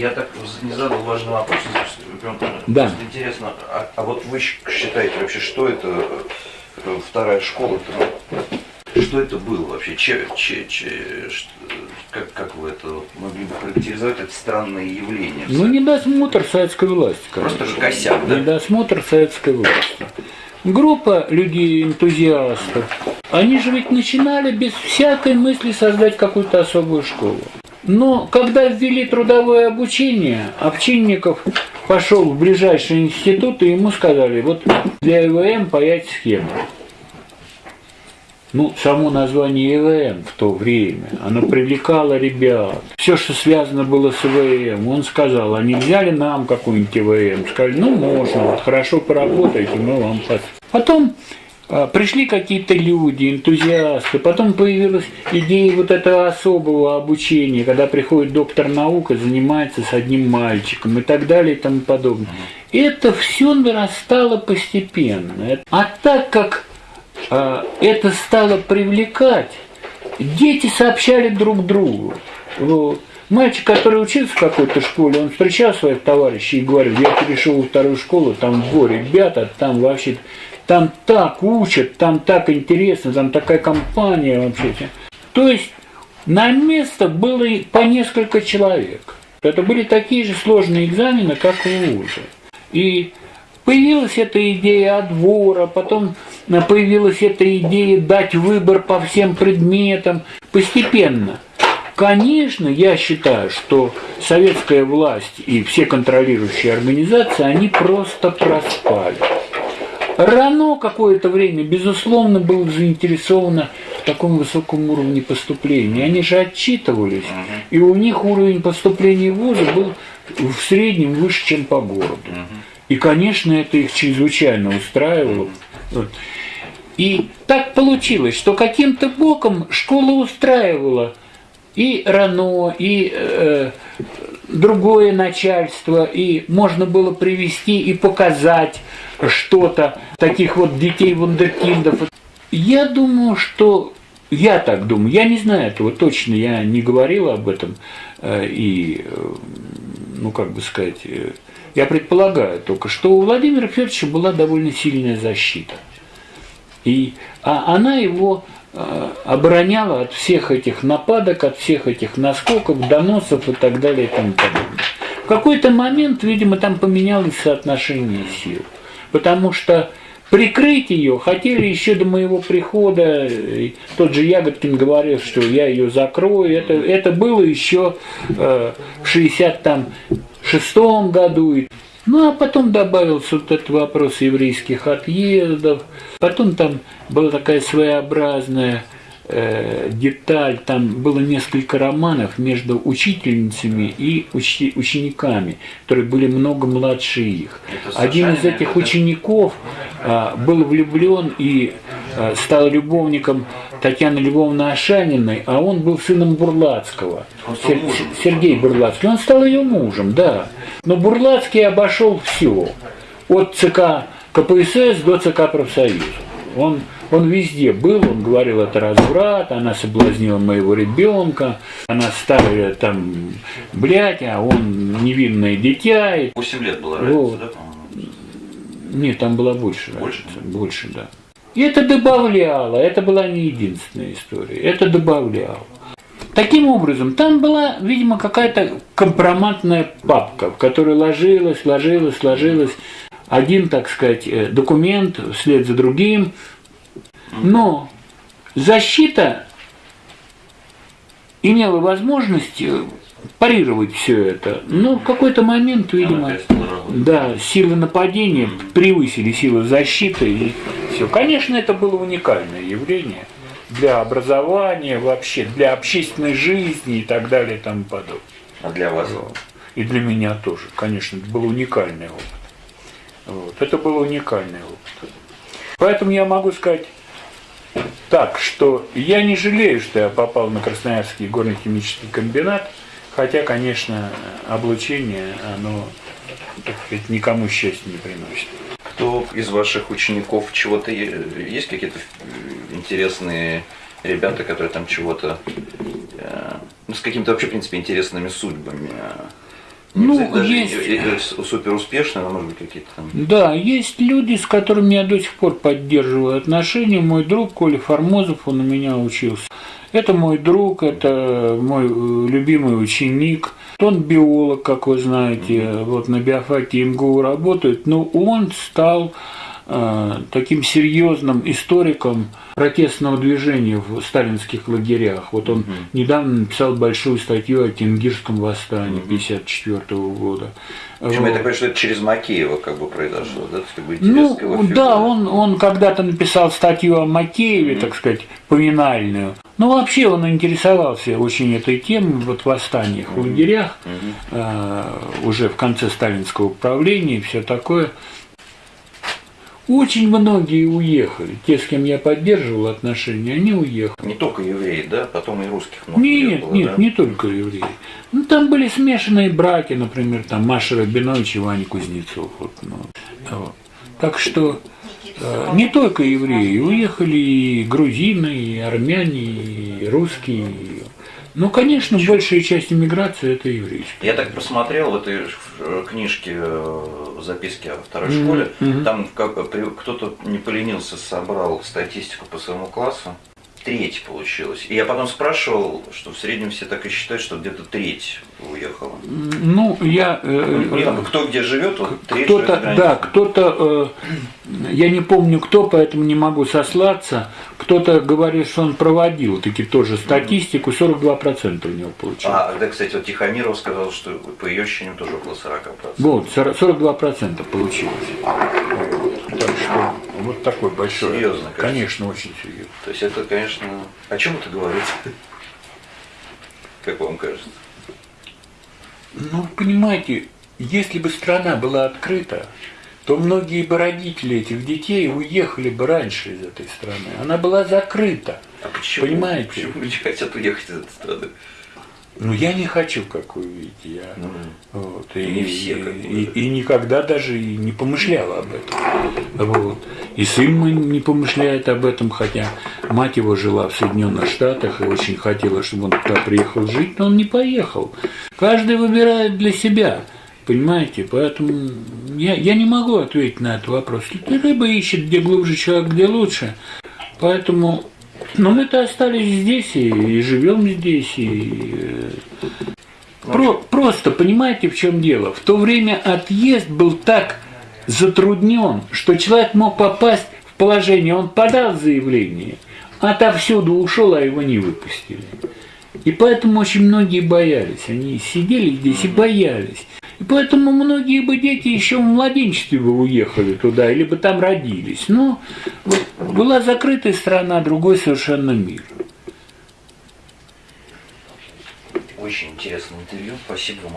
Я так не задал важный вопрос, Да. интересно, а, а вот вы считаете вообще, что это э, вторая школа что это было вообще? Че, че, че, ш- как, как вы это могли бы характеризовать это странное явление? Ну, недосмотр советской власти, конечно. Просто же косяк, да? Недосмотр советской власти. Группа людей, энтузиастов, они же ведь начинали без всякой мысли создать какую-то особую школу. Но когда ввели трудовое обучение, Овчинников пошел в ближайший институт, и ему сказали, вот для ИВМ паять схему. Ну, само название ИВМ в то время, оно привлекало ребят. Все, что связано было с ИВМ, он сказал, а не взяли нам какой-нибудь ИВМ? Сказали, ну, можно, вот хорошо поработаете, мы вам пос-». Потом а, пришли какие-то люди, энтузиасты, потом появилась идея вот этого особого обучения, когда приходит доктор наук и занимается с одним мальчиком и так далее и тому подобное. Это все нарастало постепенно. А так как а, это стало привлекать, дети сообщали друг другу. Вот. Мальчик, который учился в какой-то школе, он встречал своих товарищей и говорил, я перешел во вторую школу, там во ребята, там вообще, там так учат, там так интересно, там такая компания вообще. То есть на место было и по несколько человек. Это были такие же сложные экзамены, как в ВУЗе. И Появилась эта идея отбора, потом появилась эта идея дать выбор по всем предметам. Постепенно. Конечно, я считаю, что советская власть и все контролирующие организации, они просто проспали. РАНО какое-то время, безусловно, было заинтересовано в таком высоком уровне поступления. Они же отчитывались, и у них уровень поступления в вузы был в среднем выше, чем по городу. И, конечно, это их чрезвычайно устраивало. И так получилось, что каким-то боком школа устраивала и РАНО, и э, другое начальство, и можно было привести и показать что-то, таких вот детей вундеркиндов. Я думаю, что я так думаю, я не знаю этого точно, я не говорил об этом, э, и, э, ну, как бы сказать, э, я предполагаю только, что у Владимира Федоровича была довольно сильная защита. И а она его э, обороняла от всех этих нападок, от всех этих наскоков, доносов и так далее и тому подобное. В какой-то момент, видимо, там поменялось соотношение сил, потому что прикрыть ее хотели еще до моего прихода. Тот же Ягодкин говорил, что я ее закрою. Это, это было еще э, в 66 году. Ну, а потом добавился вот этот вопрос еврейских отъездов. Потом там была такая своеобразная э, деталь, там было несколько романов между учительницами и учи- учениками, которые были много младше их. Один из этих учеников а, был влюблен и а, стал любовником Татьяны Львовны Ашаниной, а он был сыном Бурлацкого. Сер- мужем. Сергей Бурлацкий. Он стал ее мужем, да. Но Бурлацкий обошел все. От ЦК КПСС до ЦК профсоюза. Он, он везде был, он говорил, это разврат, она соблазнила моего ребенка, она старая там, блядь, а он невинное дитя. И 8 лет была разница, Вот. да, по-моему? нет, там было больше. Больше? разница, Больше, да. И это добавляло, это была не единственная история, это добавляло. Таким образом, там была, видимо, какая-то компроматная папка, в которой ложилась, ложилась, ложилась один, так сказать, э, документ вслед за другим. Но защита имела возможность э, парировать все это. Но в какой-то момент, видимо, да, силы нападения превысили силы защиты, и все. Конечно, это было уникальное явление для образования вообще, для общественной жизни и так далее и тому подобное. А для вас? И для меня тоже, конечно, это был уникальный опыт. Вот. Это был уникальный опыт. Поэтому я могу сказать так, что я не жалею, что я попал на Красноярский горно-химический комбинат, хотя, конечно, облучение, оно, так сказать, никому счастья не приносит. Кто из ваших учеников чего-то есть какие-то интересные ребята, которые там чего-то э, ну, с какими-то вообще, в принципе, интересными судьбами? э, Не Ну, даже есть. и- и- и супер успешные, но может быть какие-то там. Да, есть люди, с которыми я до сих пор поддерживаю отношения. Мой друг Коля Формозов, он у меня учился. Это мой друг, это мой э, любимый ученик. Он биолог, как вы знаете, вот на биофаке МГУ работает, но он стал таким серьезным историком протестного движения в сталинских лагерях. Вот он недавно написал большую статью о Тенгирском восстании 1954 года. Причем я Вот. так понимаю, что это через Макеева как бы произошло, да? Как бы Ну, да, он, он когда-то написал статью о Макееве, так сказать, поминальную. Но вообще он интересовался очень этой темой, вот восстаниях в лагерях, э, уже в конце сталинского правления и все такое. Очень многие уехали. Те, с кем я поддерживал отношения, они уехали. Не только евреи, да? Потом и русских много Нет, было, нет, да? не только евреи. Ну, там были смешанные браки, например, там Маша Рабинович и Ваня Кузнецов. Вот, ну, вот. Так что э, не только евреи, уехали и грузины, и армяне, и русские. и- Ну, конечно, большая часть иммиграции это еврейская. Я так просмотрел в этой э, книжке э, записки о второй школе, там как- при- кто-то не поленился, собрал статистику по своему классу. Треть получилось. И я потом спрашивал, что в среднем все так и считают, что где-то треть уехала. Ну, я... э, Ну, там, кто где живет, вот треть Кто-то, да, кто-то, э, я не помню кто, поэтому не могу сослаться, кто-то говорит, что он проводил таки тоже статистику, 42% у него получилось. А, да, кстати, вот Тихомиров сказал, что по ее ощущениям тоже около 40%. Вот, 40 42% получилось. Так что вот такой большой. Серьезно, кажется. Конечно, очень серьезно. То есть это, конечно, о чем это говорит? Как вам кажется? Ну, понимаете, если бы страна была открыта, то многие бы родители этих детей уехали бы раньше из этой страны. Она была закрыта. А почему? Понимаете? Почему люди хотят уехать из этой страны? Ну, я не хочу, как вы видите. Я, Ну, вот, и не все, как и, и никогда даже и не помышлял об этом. Вот. И сын мой не помышляет об этом, хотя мать его жила в Соединенных Штатах и очень хотела, чтобы он туда приехал жить, но он не поехал. Каждый выбирает для себя. Понимаете, поэтому я, я не могу ответить на этот вопрос. Рыба ищет, где глубже человек, где лучше. Поэтому ну, мы-то остались здесь и, и живем здесь. И, э, про- просто понимаете, в чем дело? В то время отъезд был так затруднен, что человек мог попасть в положение, он подал заявление, отовсюду ушел, а его не выпустили. И поэтому очень многие боялись. Они сидели здесь и боялись. И поэтому многие бы дети еще в младенчестве бы уехали туда, или бы там родились. Но вот была закрытая страна, другой совершенно мир. Очень интересное интервью. Спасибо вам.